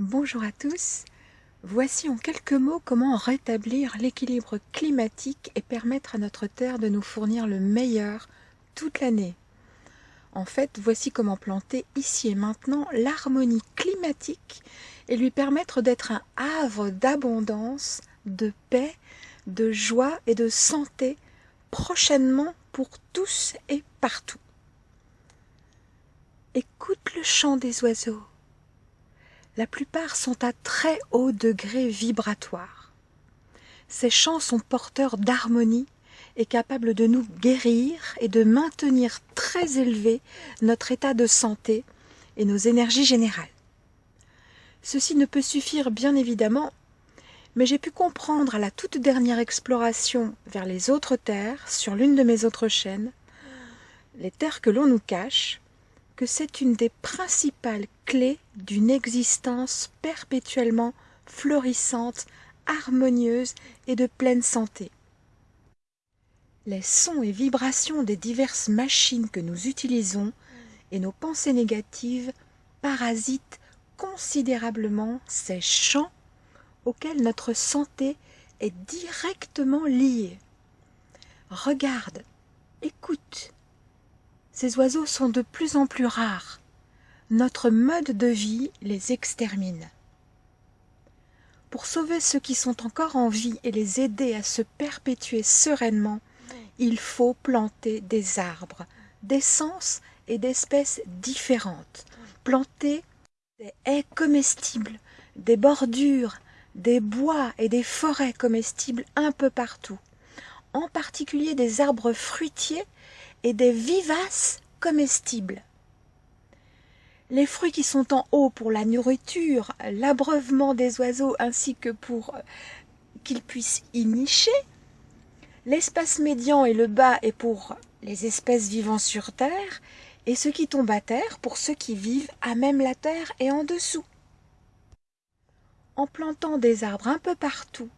Bonjour à tous. Voici en quelques mots comment rétablir l'équilibre climatique et permettre à notre Terre de nous fournir le meilleur toute l'année. En fait, voici comment planter ici et maintenant l'harmonie climatique et lui permettre d'être un havre d'abondance, de paix, de joie et de santé prochainement pour tous et partout. Écoute le chant des oiseaux la plupart sont à très haut degré vibratoire. Ces chants sont porteurs d'harmonie et capables de nous guérir et de maintenir très élevé notre état de santé et nos énergies générales. Ceci ne peut suffire bien évidemment, mais j'ai pu comprendre à la toute dernière exploration vers les autres terres sur l'une de mes autres chaînes, les terres que l'on nous cache, c'est une des principales clés d'une existence perpétuellement florissante, harmonieuse et de pleine santé. Les sons et vibrations des diverses machines que nous utilisons et nos pensées négatives parasitent considérablement ces champs auxquels notre santé est directement liée. Regarde, écoute, ces oiseaux sont de plus en plus rares. Notre mode de vie les extermine. Pour sauver ceux qui sont encore en vie et les aider à se perpétuer sereinement, il faut planter des arbres, d'essences et d'espèces différentes. Planter des haies comestibles, des bordures, des bois et des forêts comestibles un peu partout, en particulier des arbres fruitiers et des vivaces comestibles. Les fruits qui sont en haut pour la nourriture, l'abreuvement des oiseaux ainsi que pour euh, qu'ils puissent y nicher, l'espace médian et le bas est pour les espèces vivant sur terre, et ce qui tombe à terre pour ceux qui vivent à même la terre et en dessous. En plantant des arbres un peu partout,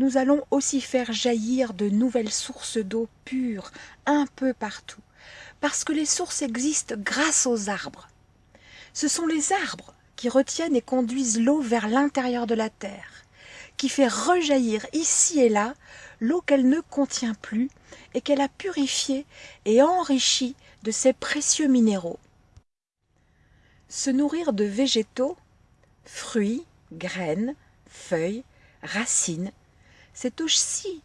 nous allons aussi faire jaillir de nouvelles sources d'eau pure un peu partout, parce que les sources existent grâce aux arbres. Ce sont les arbres qui retiennent et conduisent l'eau vers l'intérieur de la terre, qui fait rejaillir ici et là l'eau qu'elle ne contient plus et qu'elle a purifiée et enrichie de ses précieux minéraux. Se nourrir de végétaux, fruits, graines, feuilles, racines, c'est aussi,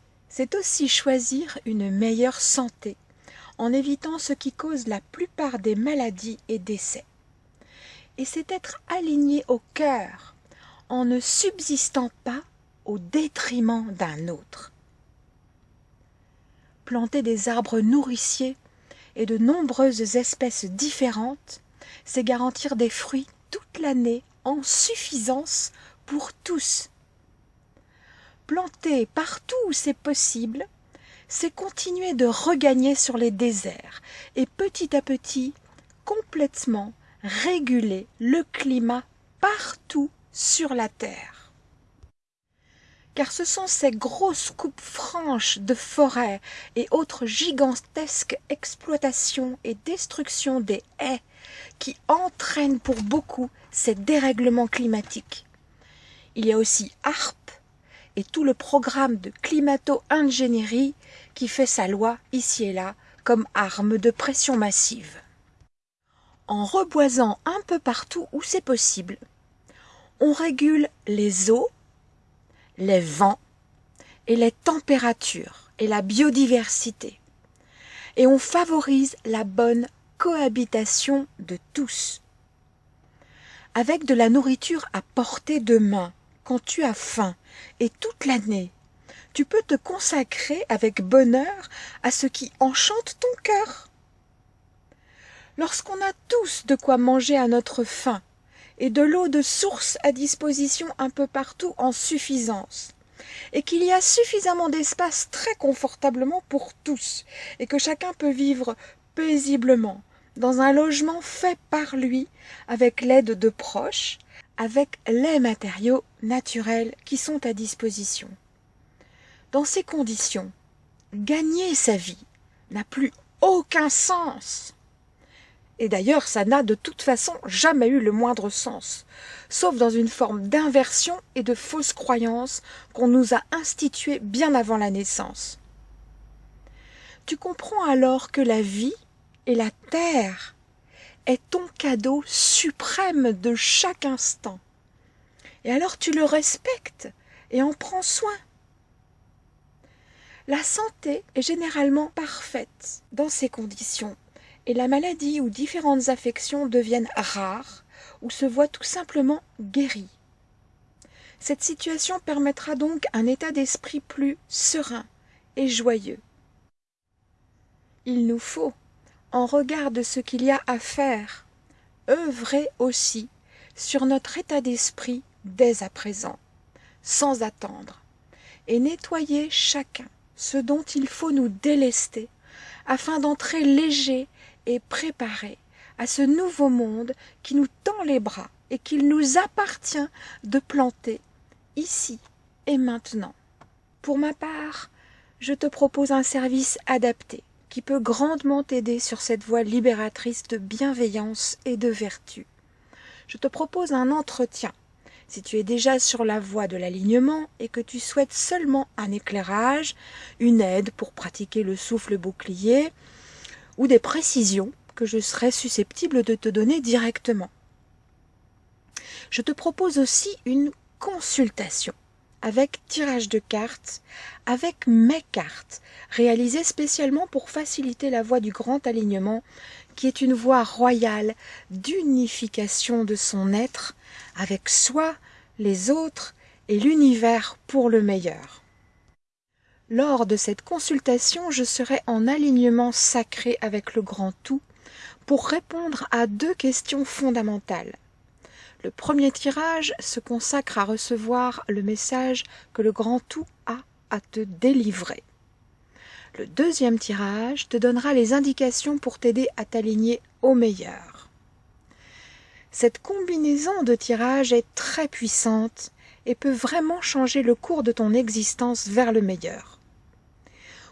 aussi choisir une meilleure santé, en évitant ce qui cause la plupart des maladies et décès. Et c'est être aligné au cœur, en ne subsistant pas au détriment d'un autre. Planter des arbres nourriciers et de nombreuses espèces différentes, c'est garantir des fruits toute l'année en suffisance pour tous planter partout où c'est possible, c'est continuer de regagner sur les déserts et petit à petit complètement réguler le climat partout sur la Terre. Car ce sont ces grosses coupes franches de forêts et autres gigantesques exploitations et destructions des haies qui entraînent pour beaucoup ces dérèglements climatiques. Il y a aussi et tout le programme de climato-ingénierie qui fait sa loi ici et là comme arme de pression massive. En reboisant un peu partout où c'est possible, on régule les eaux, les vents et les températures et la biodiversité. Et on favorise la bonne cohabitation de tous. Avec de la nourriture à portée de main, quand tu as faim et toute l'année. Tu peux te consacrer avec bonheur à ce qui enchante ton cœur. Lorsqu'on a tous de quoi manger à notre faim et de l'eau de source à disposition un peu partout en suffisance, et qu'il y a suffisamment d'espace très confortablement pour tous, et que chacun peut vivre paisiblement dans un logement fait par lui, avec l'aide de proches, avec les matériaux naturels qui sont à disposition. Dans ces conditions, gagner sa vie n'a plus aucun sens. Et d'ailleurs, ça n'a de toute façon jamais eu le moindre sens, sauf dans une forme d'inversion et de fausse croyance qu'on nous a instituée bien avant la naissance. Tu comprends alors que la vie et la terre est ton cadeau suprême de chaque instant. Et alors tu le respectes et en prends soin. La santé est généralement parfaite dans ces conditions et la maladie ou différentes affections deviennent rares ou se voient tout simplement guéries. Cette situation permettra donc un état d'esprit plus serein et joyeux. Il nous faut, en regard de ce qu'il y a à faire, œuvrer aussi sur notre état d'esprit dès à présent, sans attendre, et nettoyer chacun ce dont il faut nous délester, afin d'entrer léger et préparé à ce nouveau monde qui nous tend les bras et qu'il nous appartient de planter ici et maintenant. Pour ma part, je te propose un service adapté qui peut grandement t'aider sur cette voie libératrice de bienveillance et de vertu. Je te propose un entretien. Si tu es déjà sur la voie de l'alignement et que tu souhaites seulement un éclairage, une aide pour pratiquer le souffle bouclier, ou des précisions que je serais susceptible de te donner directement. Je te propose aussi une consultation avec tirage de cartes, avec mes cartes, réalisées spécialement pour faciliter la voie du grand alignement, qui est une voie royale d'unification de son être avec soi, les autres et l'univers pour le meilleur. Lors de cette consultation, je serai en alignement sacré avec le grand tout pour répondre à deux questions fondamentales. Le premier tirage se consacre à recevoir le message que le grand tout a à te délivrer. Le deuxième tirage te donnera les indications pour t'aider à t'aligner au meilleur. Cette combinaison de tirages est très puissante et peut vraiment changer le cours de ton existence vers le meilleur.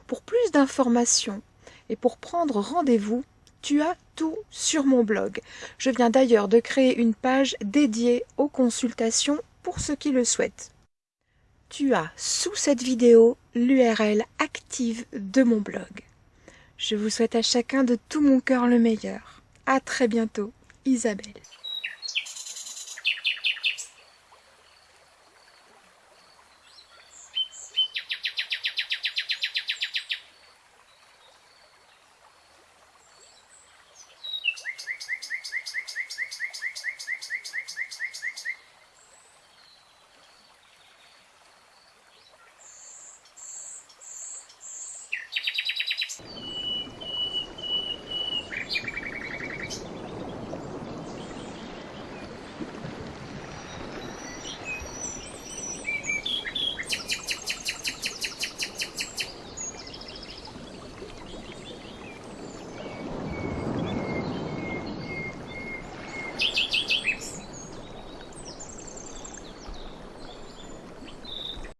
Pour plus d'informations et pour prendre rendez-vous, tu as tout sur mon blog. Je viens d'ailleurs de créer une page dédiée aux consultations pour ceux qui le souhaitent. Tu as sous cette vidéo l'URL active de mon blog. Je vous souhaite à chacun de tout mon cœur le meilleur. À très bientôt, Isabelle.